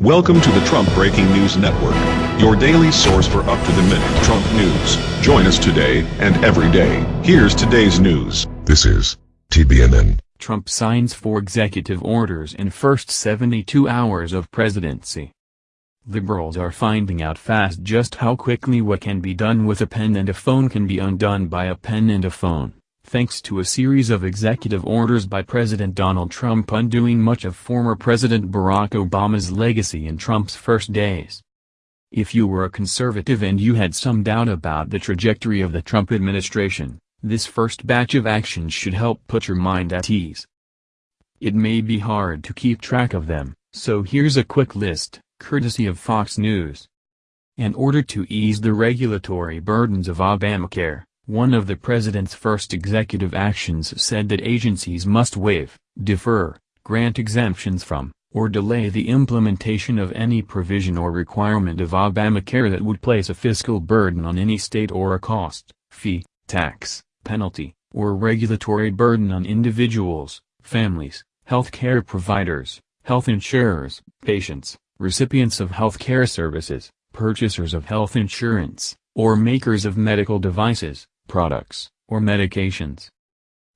Welcome to the Trump Breaking News Network, your daily source for up-to-the-minute Trump news. Join us today and every day. Here's today's news. This is TBNN. Trump signs four executive orders in first 72 hours of presidency. Liberals are finding out fast just how quickly what can be done with a pen and a phone can be undone by a pen and a phone, thanks to a series of executive orders by President Donald Trump undoing much of former President Barack Obama's legacy in Trump's first days. If you were a conservative and you had some doubt about the trajectory of the Trump administration, this first batch of actions should help put your mind at ease. It may be hard to keep track of them, so here's a quick list courtesy of Fox News. In order to ease the regulatory burdens of Obamacare, one of the president's first executive actions said that agencies must waive, defer, grant exemptions from, or delay the implementation of any provision or requirement of Obamacare that would place a fiscal burden on any state or a cost, fee, tax, penalty, or regulatory burden on individuals, families, health care providers, health insurers, patients, recipients of health care services, purchasers of health insurance, or makers of medical devices, products, or medications.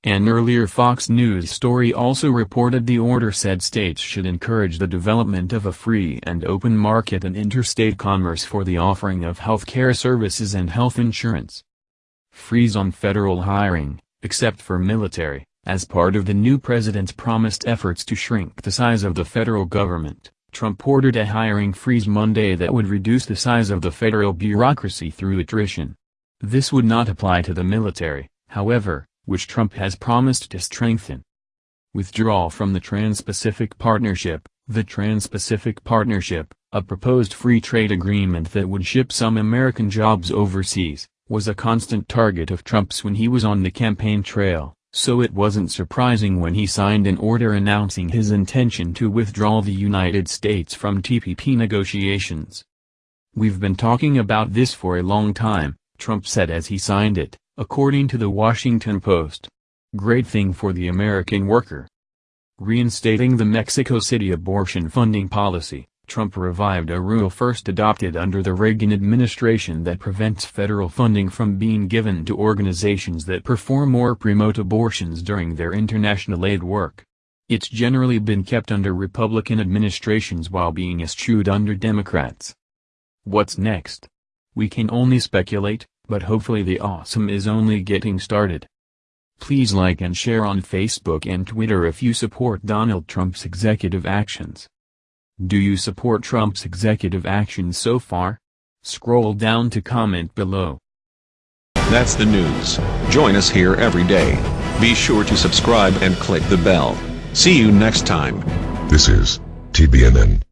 An earlier Fox News story also reported the order said states should encourage the development of a free and open market and interstate commerce for the offering of health care services and health insurance. Freeze on federal hiring, except for military, as part of the new president's promised efforts to shrink the size of the federal government. Trump ordered a hiring freeze Monday that would reduce the size of the federal bureaucracy through attrition. This would not apply to the military, however, which Trump has promised to strengthen. Withdrawal from the Trans-Pacific Partnership The Trans-Pacific Partnership, a proposed free trade agreement that would ship some American jobs overseas, was a constant target of Trump's when he was on the campaign trail so it wasn't surprising when he signed an order announcing his intention to withdraw the United States from TPP negotiations. We've been talking about this for a long time, Trump said as he signed it, according to the Washington Post. Great thing for the American worker. Reinstating the Mexico City abortion funding policy. Trump revived a rule first adopted under the Reagan administration that prevents federal funding from being given to organizations that perform or promote abortions during their international aid work. It's generally been kept under Republican administrations while being eschewed under Democrats. What's next? We can only speculate, but hopefully the awesome is only getting started. Please like and share on Facebook and Twitter if you support Donald Trump's executive actions. Do you support Trump's executive actions so far? Scroll down to comment below. That's the news. Join us here every day. Be sure to subscribe and click the bell. See you next time. This is TBNN.